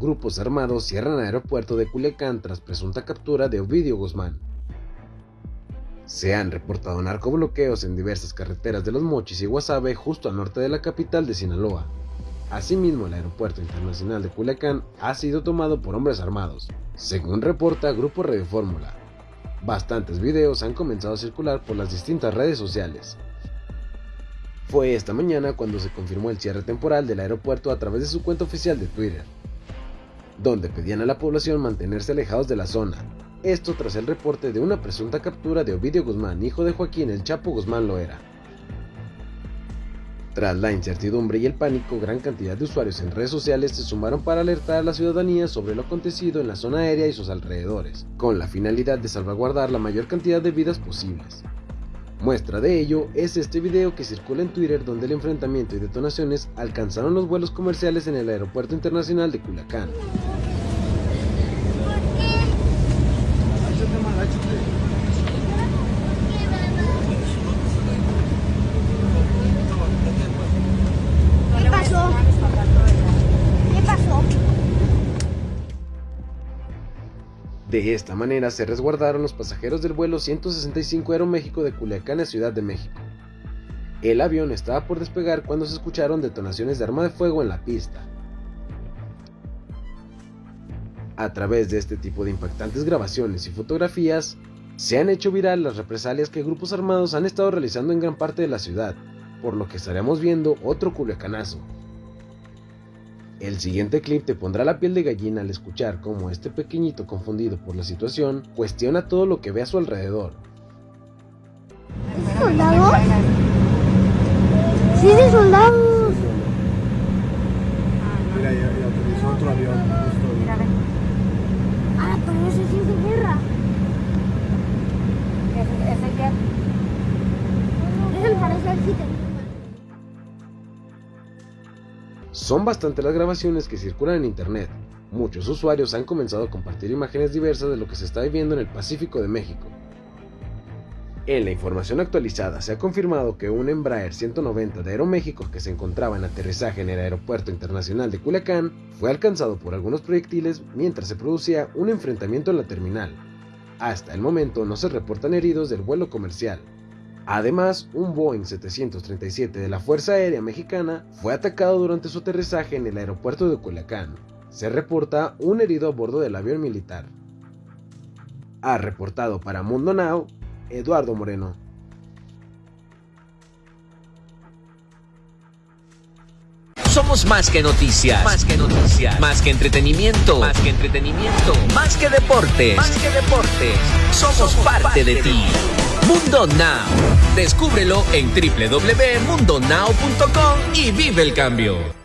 grupos armados cierran el aeropuerto de Culiacán tras presunta captura de Ovidio Guzmán. Se han reportado narcobloqueos en diversas carreteras de Los Mochis y Guasave justo al norte de la capital de Sinaloa. Asimismo, el aeropuerto internacional de Culiacán ha sido tomado por hombres armados, según reporta Grupo Radio Fórmula. Bastantes videos han comenzado a circular por las distintas redes sociales, fue esta mañana cuando se confirmó el cierre temporal del aeropuerto a través de su cuenta oficial de Twitter, donde pedían a la población mantenerse alejados de la zona. Esto tras el reporte de una presunta captura de Ovidio Guzmán, hijo de Joaquín El Chapo Guzmán Loera. Tras la incertidumbre y el pánico, gran cantidad de usuarios en redes sociales se sumaron para alertar a la ciudadanía sobre lo acontecido en la zona aérea y sus alrededores, con la finalidad de salvaguardar la mayor cantidad de vidas posibles. Muestra de ello es este video que circula en Twitter donde el enfrentamiento y detonaciones alcanzaron los vuelos comerciales en el aeropuerto internacional de Culiacán. De esta manera se resguardaron los pasajeros del vuelo 165 Aeroméxico de Culiacán a Ciudad de México. El avión estaba por despegar cuando se escucharon detonaciones de arma de fuego en la pista. A través de este tipo de impactantes grabaciones y fotografías, se han hecho viral las represalias que grupos armados han estado realizando en gran parte de la ciudad, por lo que estaremos viendo otro culiacanazo. El siguiente clip te pondrá la piel de gallina al escuchar cómo este pequeñito confundido por la situación cuestiona todo lo que ve a su alrededor. ¿Soldados? Sí, de soldados. Mira, ya, utilizó otro avión. Ah, pero ese sí es de guerra. ¿Ese, ese qué? Es el para ejército. Son bastantes las grabaciones que circulan en internet. Muchos usuarios han comenzado a compartir imágenes diversas de lo que se está viviendo en el Pacífico de México. En la información actualizada se ha confirmado que un Embraer 190 de Aeroméxico que se encontraba en aterrizaje en el Aeropuerto Internacional de Culiacán fue alcanzado por algunos proyectiles mientras se producía un enfrentamiento en la terminal. Hasta el momento no se reportan heridos del vuelo comercial. Además, un Boeing 737 de la Fuerza Aérea Mexicana fue atacado durante su aterrizaje en el aeropuerto de Culiacán. Se reporta un herido a bordo del avión militar. Ha reportado para Mundo Now, Eduardo Moreno. Somos más que noticias. Más que noticias. Más que entretenimiento. Más que entretenimiento. Más que deportes. Más que deportes. Somos parte de ti. Mundo Now. Descúbrelo en www.mundonow.com y vive el cambio.